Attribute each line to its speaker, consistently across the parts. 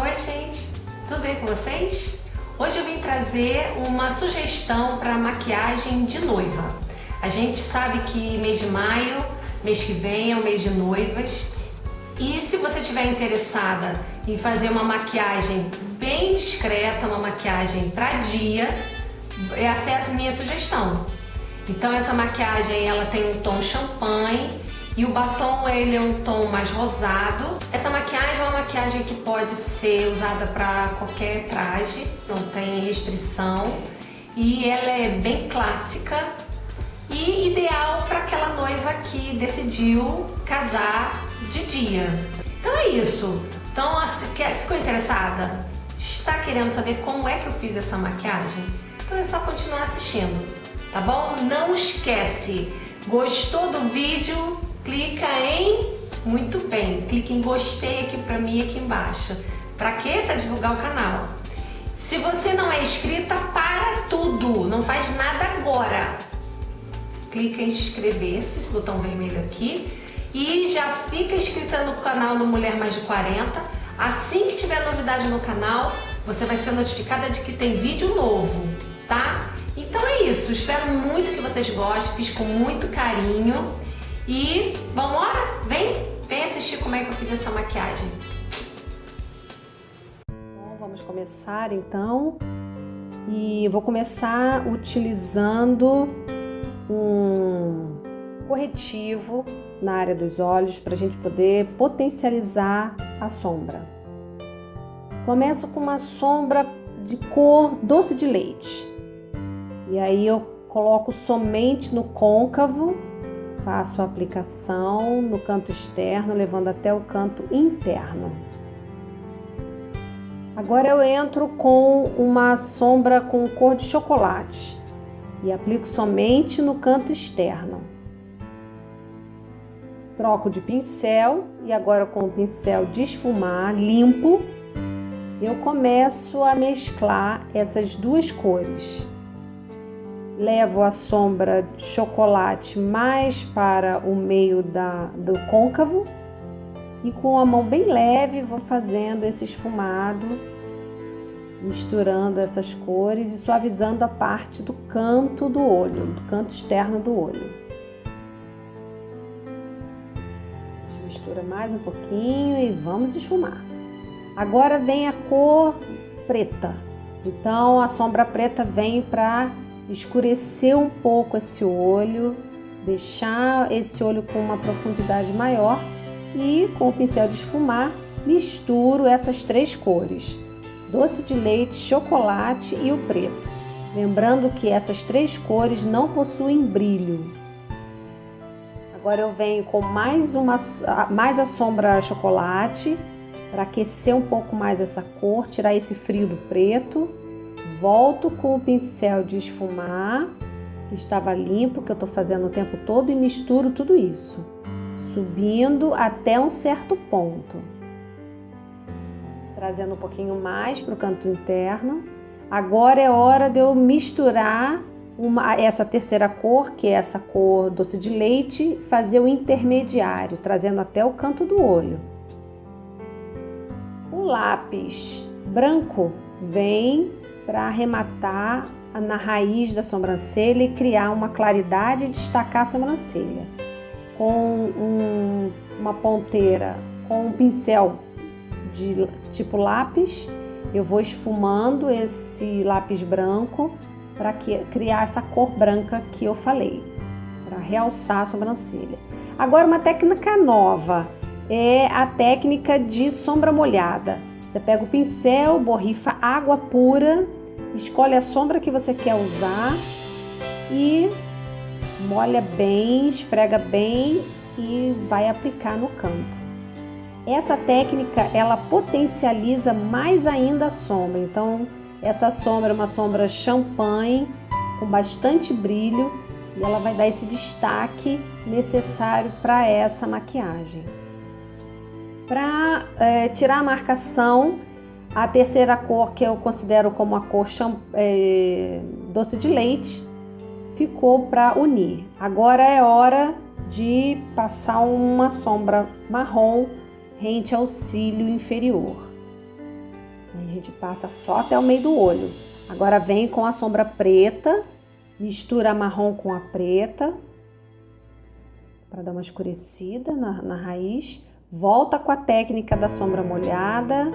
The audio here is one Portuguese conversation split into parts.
Speaker 1: Oi gente, tudo bem com vocês? Hoje eu vim trazer uma sugestão para maquiagem de noiva. A gente sabe que mês de maio, mês que vem é o mês de noivas e se você estiver interessada em fazer uma maquiagem bem discreta, uma maquiagem para dia, essa é a minha sugestão. Então essa maquiagem ela tem um tom champanhe e o batom ele é um tom mais rosado. Essa maquiagem é uma maquiagem que pode ser usada para qualquer traje, não tem restrição. E ela é bem clássica e ideal para aquela noiva que decidiu casar de dia. Então é isso. Então, ficou interessada? Está querendo saber como é que eu fiz essa maquiagem? Então é só continuar assistindo, tá bom? Não esquece, gostou do vídeo? Clica em muito bem, clica em gostei aqui para mim aqui embaixo. Para quê? Para divulgar o canal. Se você não é inscrita, para tudo, não faz nada agora. Clica em inscrever-se, esse botão vermelho aqui, e já fica inscrita no canal do Mulher Mais de 40. Assim que tiver novidade no canal, você vai ser notificada de que tem vídeo novo, tá? Então é isso, espero muito que vocês gostem, fiz com muito carinho. E vamos embora? Vem, vem assistir como é que eu fiz essa maquiagem.
Speaker 2: Bom, vamos começar então. E vou começar utilizando um corretivo na área dos olhos para a gente poder potencializar a sombra. Começo com uma sombra de cor doce de leite. E aí eu coloco somente no côncavo faço a aplicação no canto externo, levando até o canto interno. Agora eu entro com uma sombra com cor de chocolate e aplico somente no canto externo. Troco de pincel e agora com o pincel de esfumar limpo, eu começo a mesclar essas duas cores levo a sombra de chocolate mais para o meio da, do côncavo e com a mão bem leve vou fazendo esse esfumado, misturando essas cores e suavizando a parte do canto do olho, do canto externo do olho. Mistura mais um pouquinho e vamos esfumar. Agora vem a cor preta. Então a sombra preta vem para escurecer um pouco esse olho, deixar esse olho com uma profundidade maior e com o pincel de esfumar misturo essas três cores, doce de leite, chocolate e o preto. Lembrando que essas três cores não possuem brilho. Agora eu venho com mais, uma, mais a sombra chocolate para aquecer um pouco mais essa cor, tirar esse frio do preto volto com o pincel de esfumar, que estava limpo, que eu estou fazendo o tempo todo, e misturo tudo isso, subindo até um certo ponto. Trazendo um pouquinho mais para o canto interno. Agora é hora de eu misturar uma, essa terceira cor, que é essa cor doce de leite, fazer o intermediário, trazendo até o canto do olho. O lápis branco vem para arrematar na raiz da sobrancelha e criar uma claridade e destacar a sobrancelha. Com um, uma ponteira, com um pincel de tipo lápis, eu vou esfumando esse lápis branco para criar essa cor branca que eu falei, para realçar a sobrancelha. Agora, uma técnica nova é a técnica de sombra molhada. Você pega o pincel, borrifa água pura Escolhe a sombra que você quer usar e molha bem, esfrega bem e vai aplicar no canto. Essa técnica ela potencializa mais ainda a sombra. Então, essa sombra é uma sombra champanhe com bastante brilho e ela vai dar esse destaque necessário para essa maquiagem. Para é, tirar a marcação, a terceira cor, que eu considero como a cor é, doce de leite, ficou para unir. Agora é hora de passar uma sombra marrom rente ao cílio inferior. a gente passa só até o meio do olho. Agora vem com a sombra preta, mistura a marrom com a preta, para dar uma escurecida na, na raiz. Volta com a técnica da sombra molhada.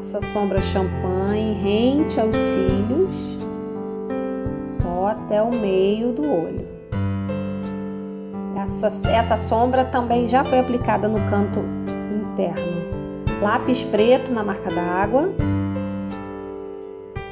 Speaker 2: Passa sombra champanhe rente aos cílios, só até o meio do olho. Essa, essa sombra também já foi aplicada no canto interno. Lápis preto na marca d'água.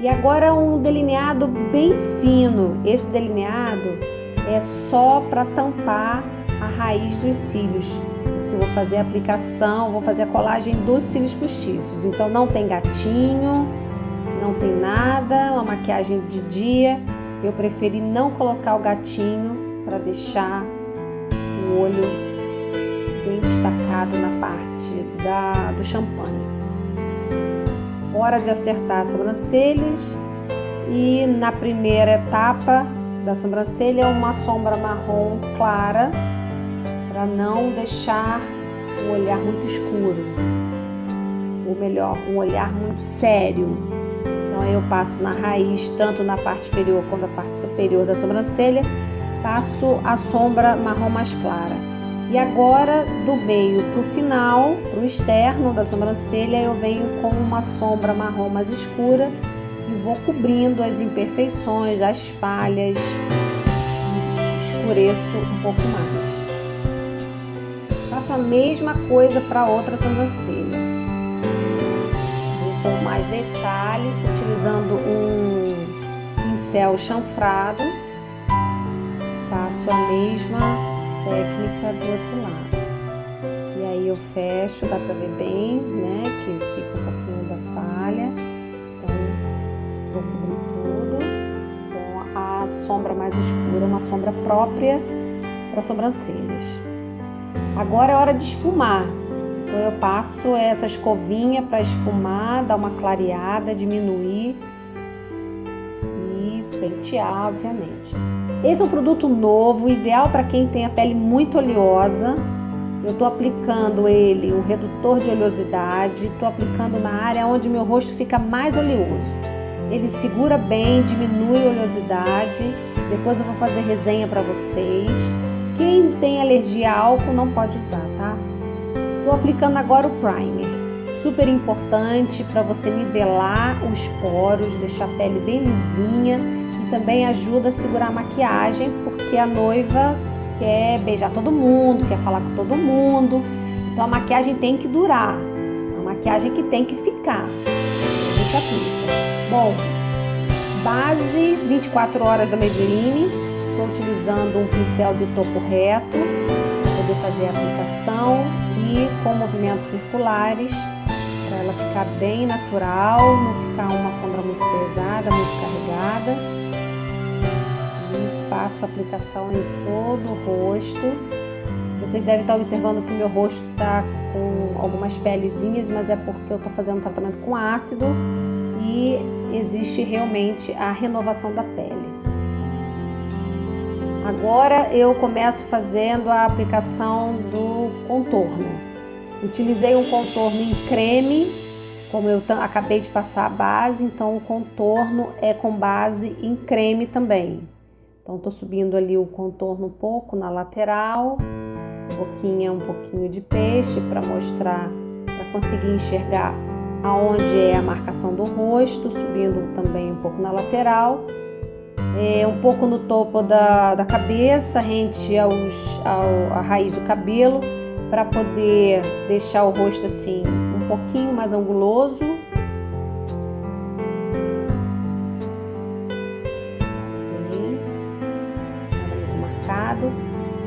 Speaker 2: E agora um delineado bem fino. Esse delineado é só para tampar a raiz dos cílios. Fazer a aplicação, vou fazer a colagem dos cílios postiços. Então não tem gatinho, não tem nada, uma maquiagem de dia. Eu preferi não colocar o gatinho para deixar o olho bem destacado na parte da, do champanhe. Hora de acertar as sobrancelhas e na primeira etapa da sobrancelha uma sombra marrom clara para não deixar o olhar muito escuro, ou melhor, um olhar muito sério. Então eu passo na raiz, tanto na parte inferior quanto na parte superior da sobrancelha, passo a sombra marrom mais clara. E agora, do meio para o final, para o externo da sobrancelha, eu venho com uma sombra marrom mais escura e vou cobrindo as imperfeições, as falhas, escureço um pouco mais. Faço a mesma coisa para outra sobrancelha. Vou com mais detalhe, utilizando um pincel chanfrado, faço a mesma técnica do outro lado. E aí eu fecho, dá pra ver bem, né? Que fica um pouquinho da falha. Então, vou cobrir tudo com a sombra mais escura, uma sombra própria para sobrancelhas. Agora é hora de esfumar. Então eu passo essa escovinha para esfumar, dar uma clareada, diminuir e pentear, obviamente. Esse é um produto novo, ideal para quem tem a pele muito oleosa. Eu estou aplicando ele, um redutor de oleosidade, estou aplicando na área onde meu rosto fica mais oleoso. Ele segura bem, diminui a oleosidade. Depois eu vou fazer resenha para vocês. Quem tem alergia a álcool não pode usar, tá? Estou aplicando agora o primer. Super importante para você nivelar os poros, deixar a pele bem lisinha também ajuda a segurar a maquiagem, porque a noiva quer beijar todo mundo, quer falar com todo mundo. Então a maquiagem tem que durar, a maquiagem que tem que ficar. A gente aplica. Bom, base 24 horas da Maybelline. Estou utilizando um pincel de topo reto para poder fazer a aplicação e com movimentos circulares para ela ficar bem natural, não ficar uma sombra muito pesada, muito carregada faço aplicação em todo o rosto. Vocês devem estar observando que o meu rosto está com algumas pelezinhas, mas é porque eu estou fazendo um tratamento com ácido e existe realmente a renovação da pele. Agora eu começo fazendo a aplicação do contorno. Utilizei um contorno em creme, como eu acabei de passar a base, então o contorno é com base em creme também. Então, tô subindo ali o contorno um pouco na lateral, boquinha um pouquinho de peixe para mostrar, para conseguir enxergar aonde é a marcação do rosto, subindo também um pouco na lateral, é, um pouco no topo da, da cabeça, rente aos, ao, a raiz do cabelo, para poder deixar o rosto assim um pouquinho mais anguloso.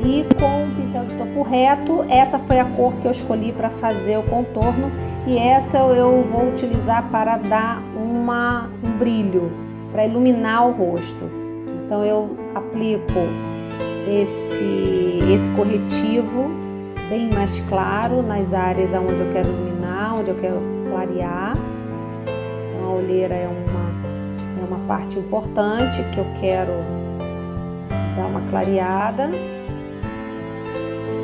Speaker 2: E com o pincel de topo reto, essa foi a cor que eu escolhi para fazer o contorno. E essa eu vou utilizar para dar uma, um brilho, para iluminar o rosto. Então eu aplico esse, esse corretivo bem mais claro nas áreas onde eu quero iluminar, onde eu quero clarear. Então, a olheira é uma, é uma parte importante que eu quero dar uma clareada.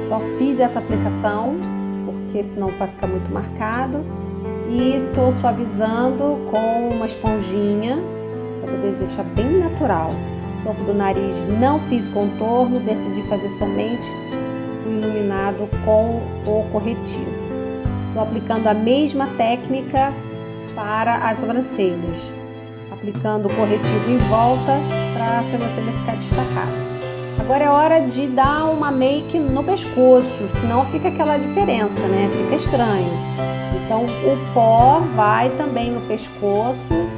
Speaker 2: Só fiz essa aplicação, porque senão vai ficar muito marcado. e tô suavizando com uma esponjinha poder deixar bem natural. O topo do nariz não fiz contorno, decidi fazer somente o iluminado com o corretivo. Estou aplicando a mesma técnica para as sobrancelhas, aplicando o corretivo em volta para a sobrancelha ficar destacada. Agora é hora de dar uma make no pescoço, senão fica aquela diferença, né? Fica estranho. Então o pó vai também no pescoço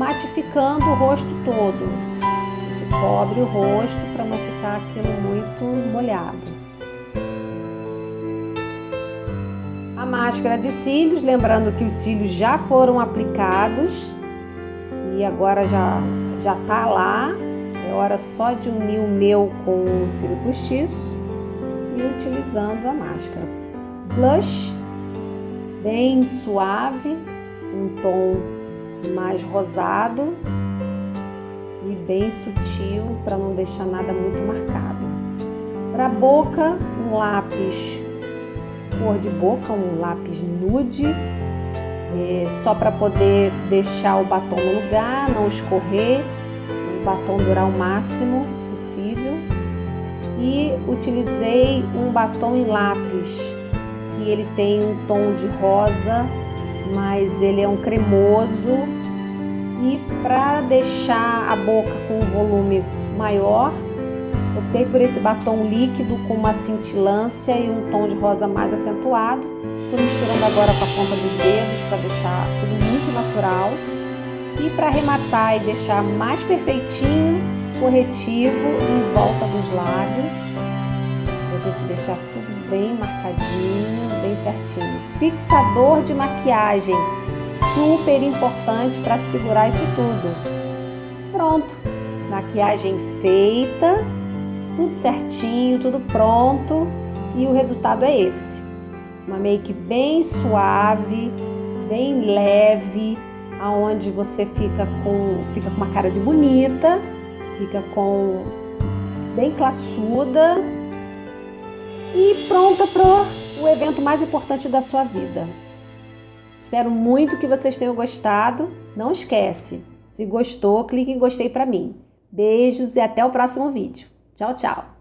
Speaker 2: matificando o rosto todo. A gente cobre o rosto para não ficar aquilo muito molhado. A máscara de cílios, lembrando que os cílios já foram aplicados e agora já já tá lá. É hora só de unir o meu com o cílio postiço e utilizando a máscara. Blush bem suave, um tom mais rosado e bem sutil para não deixar nada muito marcado. Para a boca, um lápis cor de boca, um lápis nude, é, só para poder deixar o batom no lugar, não escorrer, o batom durar o máximo possível. E utilizei um batom em lápis, que ele tem um tom de rosa, mas ele é um cremoso. E para deixar a boca com um volume maior, Optei por esse batom líquido com uma cintilância e um tom de rosa mais acentuado. Estou misturando agora com a ponta dos dedos para deixar tudo muito natural. E para arrematar e deixar mais perfeitinho, corretivo em volta dos lábios. Gente deixar tudo bem marcadinho, bem certinho. Fixador de maquiagem, super importante para segurar isso tudo. Pronto, maquiagem feita tudo certinho, tudo pronto e o resultado é esse. Uma make bem suave, bem leve, aonde você fica com, fica com uma cara de bonita, fica com bem classuda e pronta para o evento mais importante da sua vida. Espero muito que vocês tenham gostado. Não esquece, se gostou, clique em gostei para mim. Beijos e até o próximo vídeo. Tchau, tchau!